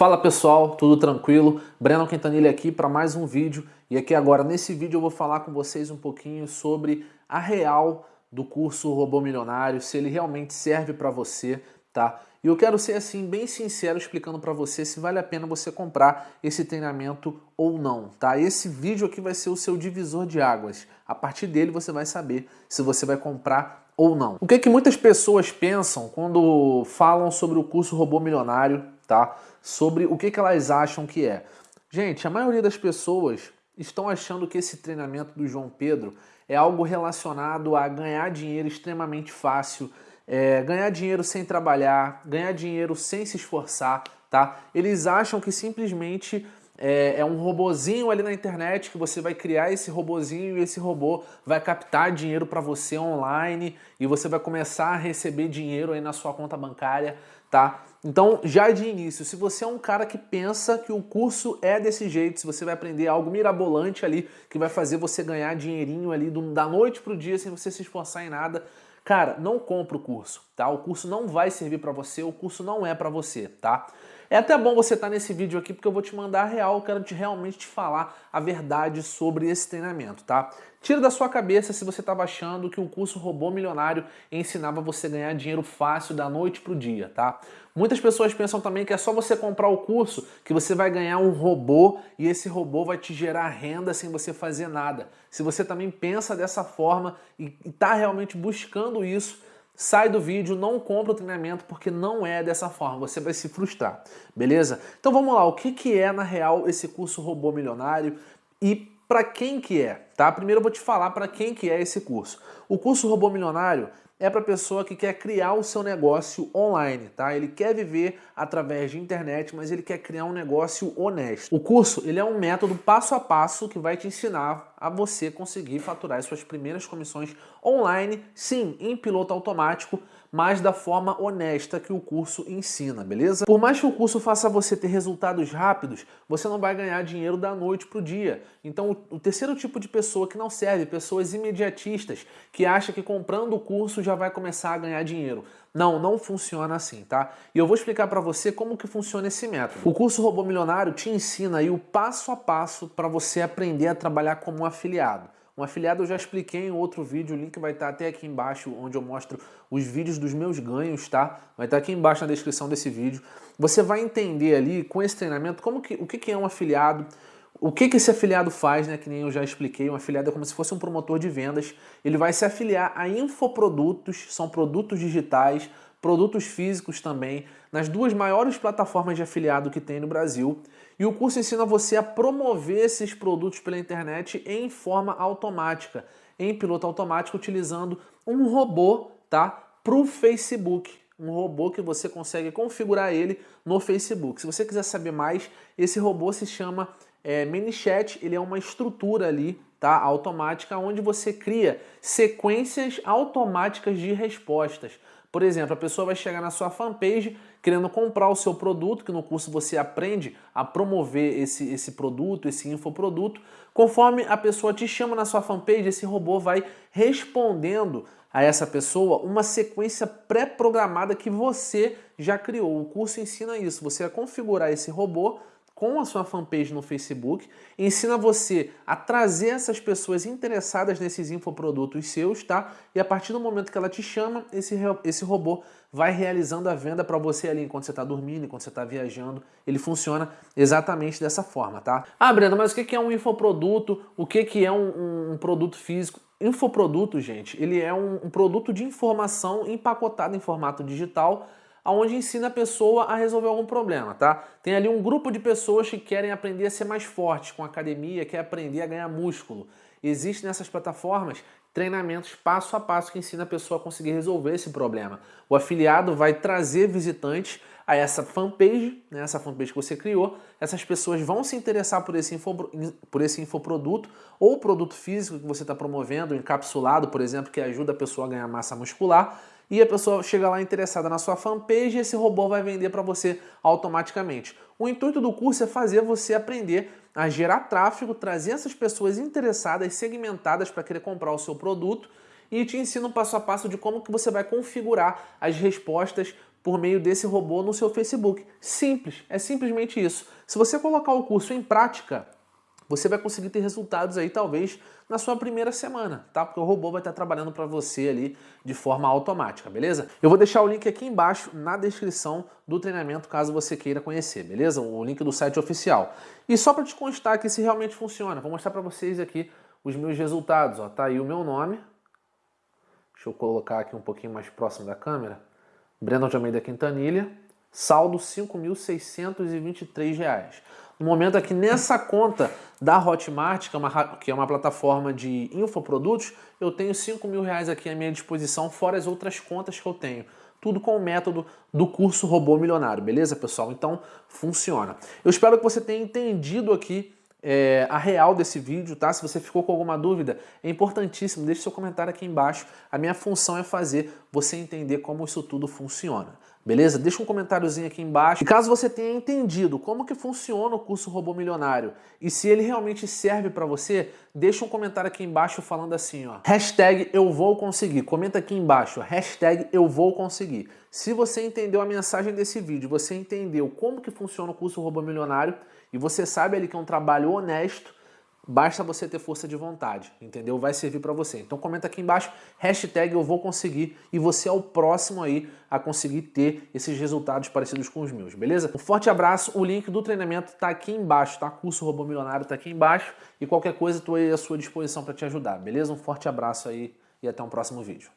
Fala pessoal, tudo tranquilo? Breno Quintanilha aqui para mais um vídeo e aqui agora nesse vídeo eu vou falar com vocês um pouquinho sobre a real do curso Robô Milionário, se ele realmente serve para você, tá? E eu quero ser assim bem sincero explicando para você se vale a pena você comprar esse treinamento ou não, tá? Esse vídeo aqui vai ser o seu divisor de águas. A partir dele você vai saber se você vai comprar ou não. O que que muitas pessoas pensam quando falam sobre o curso Robô Milionário, tá? Sobre o que, que elas acham que é. Gente, a maioria das pessoas estão achando que esse treinamento do João Pedro é algo relacionado a ganhar dinheiro extremamente fácil, é, ganhar dinheiro sem trabalhar, ganhar dinheiro sem se esforçar, tá? Eles acham que simplesmente é, é, um robozinho ali na internet que você vai criar esse robozinho e esse robô vai captar dinheiro para você online e você vai começar a receber dinheiro aí na sua conta bancária tá? Então, já de início, se você é um cara que pensa que o curso é desse jeito, se você vai aprender algo mirabolante ali, que vai fazer você ganhar dinheirinho ali do, da noite pro dia sem você se esforçar em nada, cara, não compra o curso, tá? O curso não vai servir para você, o curso não é para você, tá? É até bom você estar tá nesse vídeo aqui porque eu vou te mandar a real, eu quero te, realmente te falar a verdade sobre esse treinamento, tá? Tira da sua cabeça se você estava achando que o curso Robô Milionário ensinava você a ganhar dinheiro fácil da noite para o dia, tá? Muitas pessoas pensam também que é só você comprar o curso que você vai ganhar um robô e esse robô vai te gerar renda sem você fazer nada. Se você também pensa dessa forma e está realmente buscando isso, sai do vídeo, não compra o treinamento porque não é dessa forma, você vai se frustrar, beleza? Então vamos lá, o que, que é na real esse curso Robô Milionário? E para quem que é, tá? Primeiro eu vou te falar para quem que é esse curso. O curso Robô Milionário é para pessoa que quer criar o seu negócio online, tá? Ele quer viver através de internet, mas ele quer criar um negócio honesto. O curso, ele é um método passo a passo que vai te ensinar a você conseguir faturar as suas primeiras comissões online, sim, em piloto automático, mas da forma honesta que o curso ensina, beleza? Por mais que o curso faça você ter resultados rápidos, você não vai ganhar dinheiro da noite para o dia. Então o terceiro tipo de pessoa que não serve, pessoas imediatistas, que acha que comprando o curso já vai começar a ganhar dinheiro. Não, não funciona assim, tá? E eu vou explicar para você como que funciona esse método. O curso Robô Milionário te ensina aí o passo a passo para você aprender a trabalhar como um afiliado. Um afiliado eu já expliquei em outro vídeo, o link vai estar até aqui embaixo, onde eu mostro os vídeos dos meus ganhos, tá? Vai estar aqui embaixo na descrição desse vídeo. Você vai entender ali, com esse treinamento, como que, o que, que é um afiliado, o que, que esse afiliado faz, né? Que nem eu já expliquei, um afiliado é como se fosse um promotor de vendas. Ele vai se afiliar a infoprodutos, são produtos digitais, produtos físicos também, nas duas maiores plataformas de afiliado que tem no Brasil. E o curso ensina você a promover esses produtos pela internet em forma automática, em piloto automático, utilizando um robô tá, para o Facebook. Um robô que você consegue configurar ele no Facebook. Se você quiser saber mais, esse robô se chama é, ManyChat, ele é uma estrutura ali tá, automática onde você cria sequências automáticas de respostas. Por exemplo, a pessoa vai chegar na sua fanpage querendo comprar o seu produto, que no curso você aprende a promover esse, esse produto, esse infoproduto. Conforme a pessoa te chama na sua fanpage, esse robô vai respondendo a essa pessoa uma sequência pré-programada que você já criou. O curso ensina isso, você vai configurar esse robô com a sua fanpage no Facebook, ensina você a trazer essas pessoas interessadas nesses infoprodutos seus, tá? E a partir do momento que ela te chama, esse, esse robô vai realizando a venda para você ali enquanto você está dormindo, enquanto você está viajando. Ele funciona exatamente dessa forma, tá? Ah, Brenda, mas o que é um infoproduto? O que é um, um produto físico? Infoproduto, gente, ele é um, um produto de informação empacotado em formato digital onde ensina a pessoa a resolver algum problema, tá? Tem ali um grupo de pessoas que querem aprender a ser mais forte com academia, quer aprender a ganhar músculo. Existem nessas plataformas treinamentos passo a passo que ensina a pessoa a conseguir resolver esse problema. O afiliado vai trazer visitantes a essa fanpage, né, essa fanpage que você criou, essas pessoas vão se interessar por esse, info, por esse infoproduto ou produto físico que você está promovendo, encapsulado, por exemplo, que ajuda a pessoa a ganhar massa muscular, e a pessoa chega lá interessada na sua fanpage e esse robô vai vender para você automaticamente. O intuito do curso é fazer você aprender a gerar tráfego, trazer essas pessoas interessadas, segmentadas para querer comprar o seu produto e te ensina passo a passo de como que você vai configurar as respostas por meio desse robô no seu Facebook. Simples, é simplesmente isso. Se você colocar o curso em prática, você vai conseguir ter resultados aí talvez na sua primeira semana, tá? Porque o robô vai estar trabalhando para você ali de forma automática, beleza? Eu vou deixar o link aqui embaixo na descrição do treinamento caso você queira conhecer, beleza? O link do site oficial. E só para te constar que se realmente funciona, vou mostrar para vocês aqui os meus resultados, ó. Tá aí o meu nome. Deixa eu colocar aqui um pouquinho mais próximo da câmera. Breno de Almeida Quintanilha. Saldo R$ 5.623. No momento aqui nessa conta da Hotmart, que é uma, que é uma plataforma de infoprodutos, eu tenho 5 mil reais aqui à minha disposição, fora as outras contas que eu tenho. Tudo com o método do curso Robô Milionário, beleza, pessoal? Então, funciona. Eu espero que você tenha entendido aqui é, a real desse vídeo, tá? Se você ficou com alguma dúvida, é importantíssimo, deixe seu comentário aqui embaixo. A minha função é fazer você entender como isso tudo funciona. Beleza? Deixa um comentáriozinho aqui embaixo. E caso você tenha entendido como que funciona o curso Robô Milionário e se ele realmente serve para você, deixa um comentário aqui embaixo falando assim, ó. Hashtag eu vou conseguir. Comenta aqui embaixo, hashtag eu vou conseguir. Se você entendeu a mensagem desse vídeo, você entendeu como que funciona o curso Robô Milionário e você sabe ali que é um trabalho honesto, Basta você ter força de vontade, entendeu? Vai servir para você. Então comenta aqui embaixo, hashtag eu vou conseguir e você é o próximo aí a conseguir ter esses resultados parecidos com os meus, beleza? Um forte abraço, o link do treinamento tá aqui embaixo, tá? Curso Robô Milionário tá aqui embaixo e qualquer coisa estou aí à sua disposição para te ajudar, beleza? Um forte abraço aí e até um próximo vídeo.